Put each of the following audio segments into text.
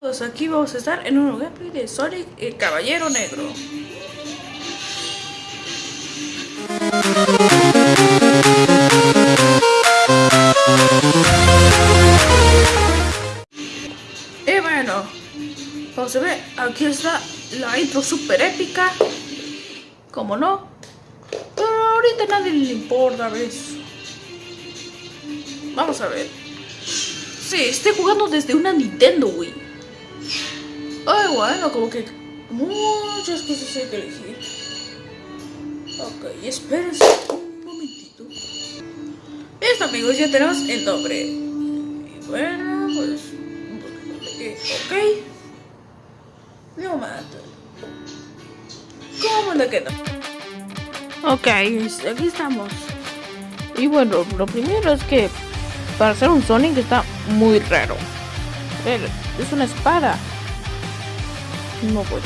Pues aquí vamos a estar en un gameplay de Sonic el Caballero Negro. Y bueno, como se ve, aquí está la intro super épica. Como no, pero ahorita nadie le importa, ¿ves? Vamos a ver. Sí, estoy jugando desde una Nintendo Wii. Ay, bueno, como que muchas cosas hay que elegir. Ok, espérense un momentito. Listo, amigos, ya tenemos el nombre. Y bueno, pues. Ok. No mata. ¿Cómo le queda? Ok, aquí estamos. Y bueno, lo primero es que para hacer un Sonic está muy raro. Es una espada. No puedo.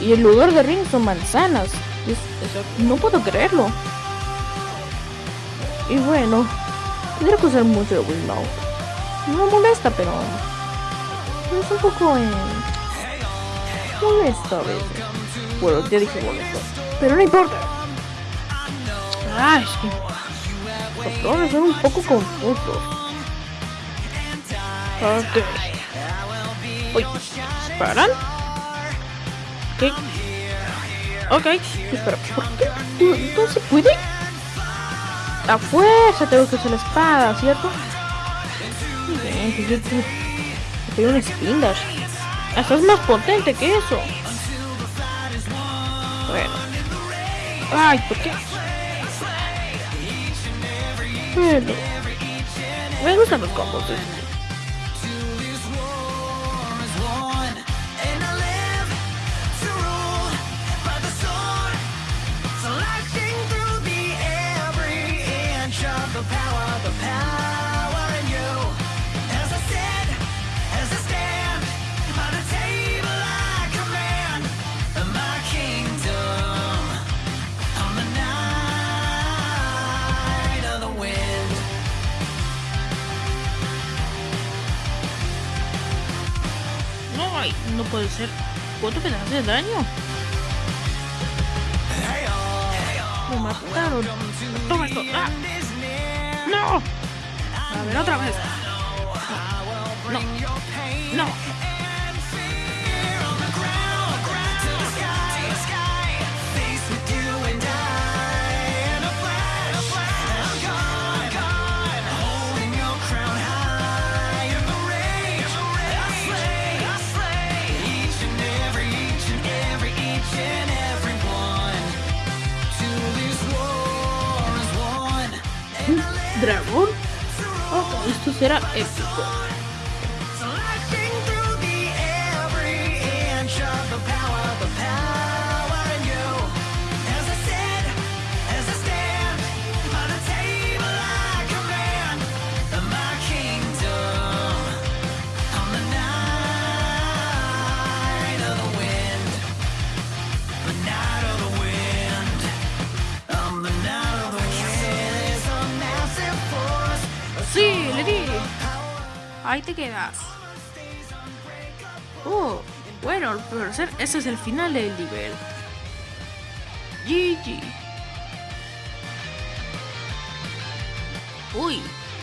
Y el lugar de ring son manzanas. no puedo creerlo. Y bueno, tendré que usar mucho de. No me molesta, pero es un poco eh, molesto a veces. Bueno, ya dije molesto. Pero no importa. Ay, es que los son un poco confusos. Ok. Uy, ¿paran? ¿Qué? Ok, espera, ¿por qué? ¿No, se puede? A fuerza tengo que usar la espada, ¿cierto? Bien, yo tengo un spin dash. Hasta es más potente que eso. Bueno. Ay, ¿por qué? Bueno. Me gustan los combos. ¿eh? No puede ser. ¿Cuánto hace daño? Me mataron. Toma esto. ¡Ah! ¡No! A ver, otra vez. No. No. no. Esto será épico. Ahí te quedas. Oh, bueno, pero ese es el final del nivel. GG. Uy,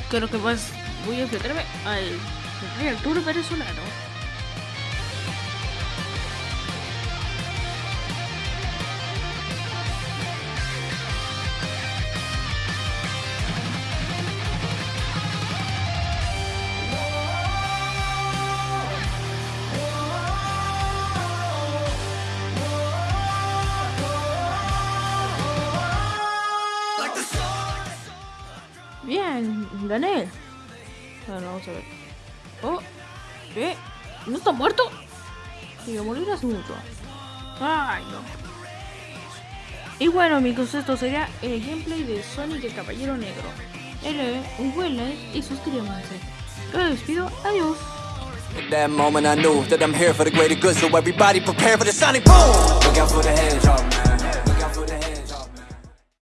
creo que más voy a enfrentarme al, al tour venezolano. Bien, gané. Bueno, vamos a ver. Oh, ¿qué? ¿No está muerto? Si a morir hace mucho. Ay, no. Y bueno, amigos, esto sería el gameplay de Sonic el Caballero Negro. L, un buen like y suscríbanse. Yo me despido, adiós. At that moment I knew that I'm here for the greater good So everybody prepare for the sonic boom Look out for the hedgehog man